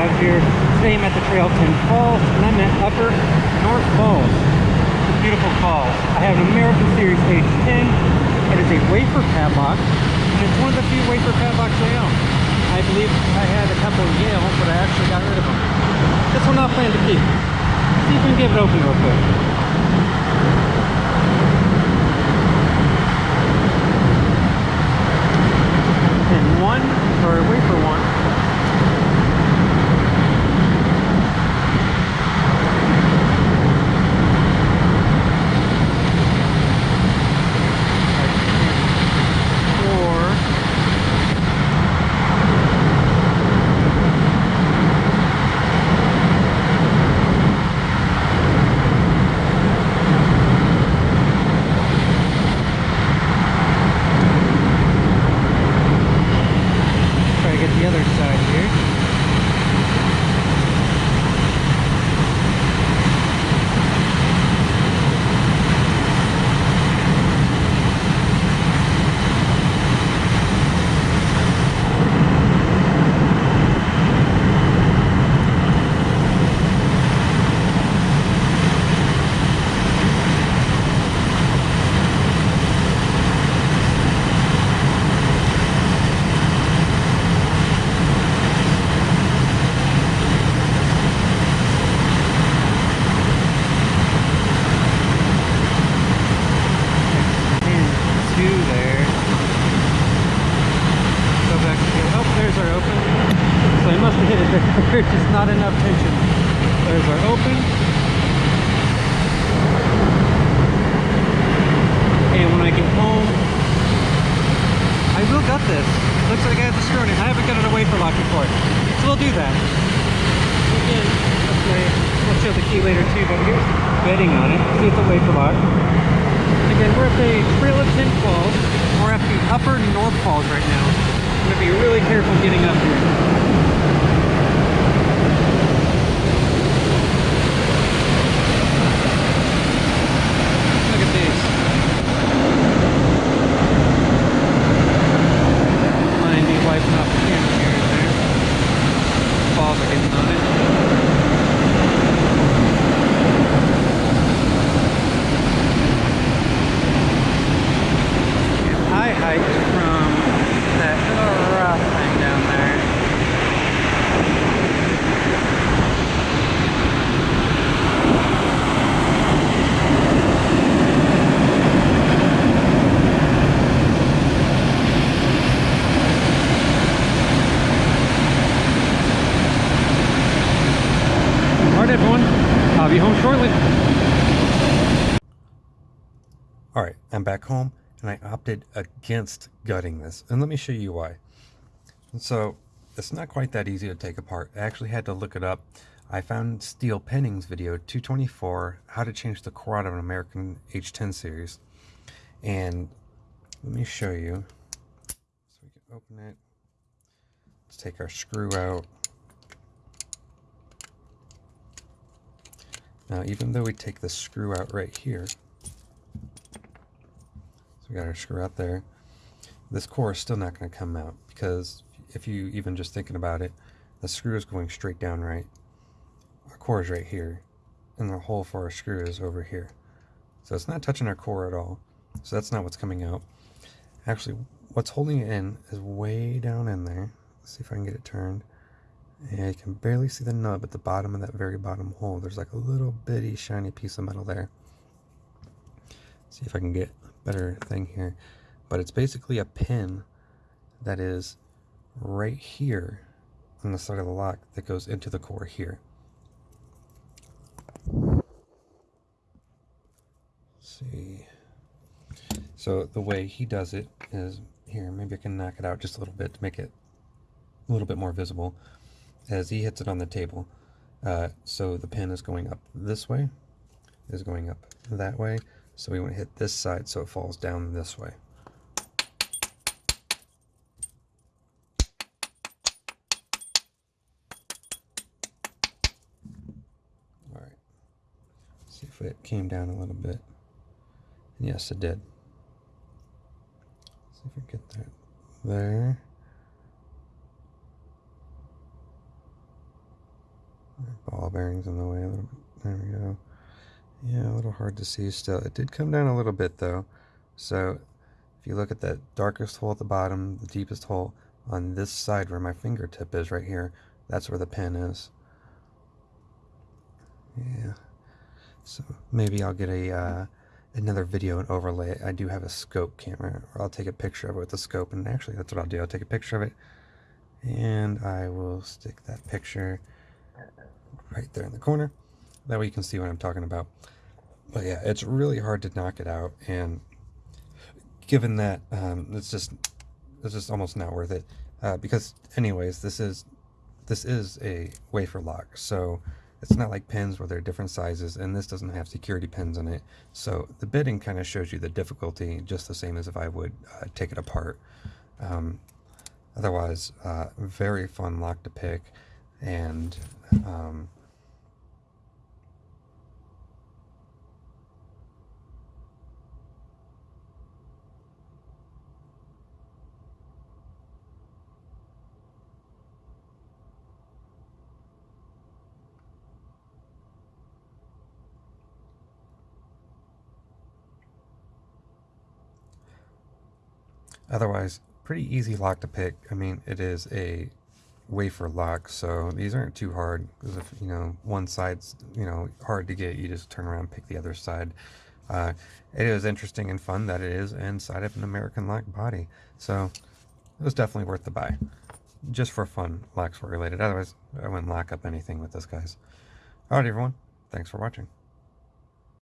out here. Today I'm at the Trail 10 Falls, and I'm at Upper North Falls. It's a beautiful falls. I have an American Series H10. It is a wafer padlock, and it's one of the few wafer padlocks I own. I believe I had a couple of Yale, but I actually got rid of them. This one I'll plan to keep. See if we can get it open real quick. And one, or a wafer one, four, try to get the other side here. And two there. Go back again. Oh, there's our open. So I must have hit it there. There's just not enough tension. There's our open. And when I get home, I will gut this. Looks like I have the screw in it. I haven't got it away wafer lock before. So we'll do that. Again, okay, we'll show the key later too, but here's bitting on it. See it's a wafer lock. Again, we're at the Trail of Ten Falls. We're at the upper North Falls right now. I'm gonna be really careful getting up here. Look at these. Mind me wiping off the camera here and there. Falls are getting on it. I hiked from that little rock thing down there. Alright everyone, I'll be home shortly. All right, I'm back home and I opted against gutting this. And let me show you why. And so it's not quite that easy to take apart. I actually had to look it up. I found Steel Penning's video 224, how to change the core out of an American H10 series. And let me show you. So we can open it. Let's take our screw out. Now, even though we take the screw out right here, we got our screw out there. This core is still not going to come out because if you even just thinking about it, the screw is going straight down right. Our core is right here, and the hole for our screw is over here. So it's not touching our core at all. So that's not what's coming out. Actually, what's holding it in is way down in there. Let's see if I can get it turned. Yeah, you can barely see the nub at the bottom of that very bottom hole. There's like a little bitty shiny piece of metal there. See if I can get better thing here. But it's basically a pin that is right here on the side of the lock that goes into the core here. Let's see. So the way he does it is here, maybe I can knock it out just a little bit to make it a little bit more visible as he hits it on the table. Uh, so the pin is going up this way, is going up that way. So we want to hit this side so it falls down this way. All right. See if it came down a little bit. And yes, it did. See if we get that there. ball bearings in the way a little bit. There we go. Yeah, a little hard to see still. It did come down a little bit though. So if you look at that darkest hole at the bottom, the deepest hole on this side where my fingertip is right here, that's where the pin is. Yeah. So maybe I'll get a uh, another video and overlay. I do have a scope camera, or I'll take a picture of it with the scope. And actually, that's what I'll do. I'll take a picture of it, and I will stick that picture right there in the corner. That way you can see what I'm talking about. But yeah, it's really hard to knock it out, and given that, um, it's just it's just almost not worth it. Uh, because anyways, this is this is a wafer lock, so it's not like pins where they're different sizes, and this doesn't have security pins in it. So the bitting kind of shows you the difficulty, just the same as if I would uh, take it apart. Um, otherwise, uh, very fun lock to pick, and um, Otherwise, pretty easy lock to pick. I mean, it is a wafer lock, so these aren't too hard. Because if, you know, one side's, you know, hard to get, you just turn around pick the other side. Uh, it is interesting and fun that it is inside of an American lock body. So, it was definitely worth the buy. Just for fun, locks were related. Otherwise, I wouldn't lock up anything with this, guys. Alright, everyone. Thanks for watching.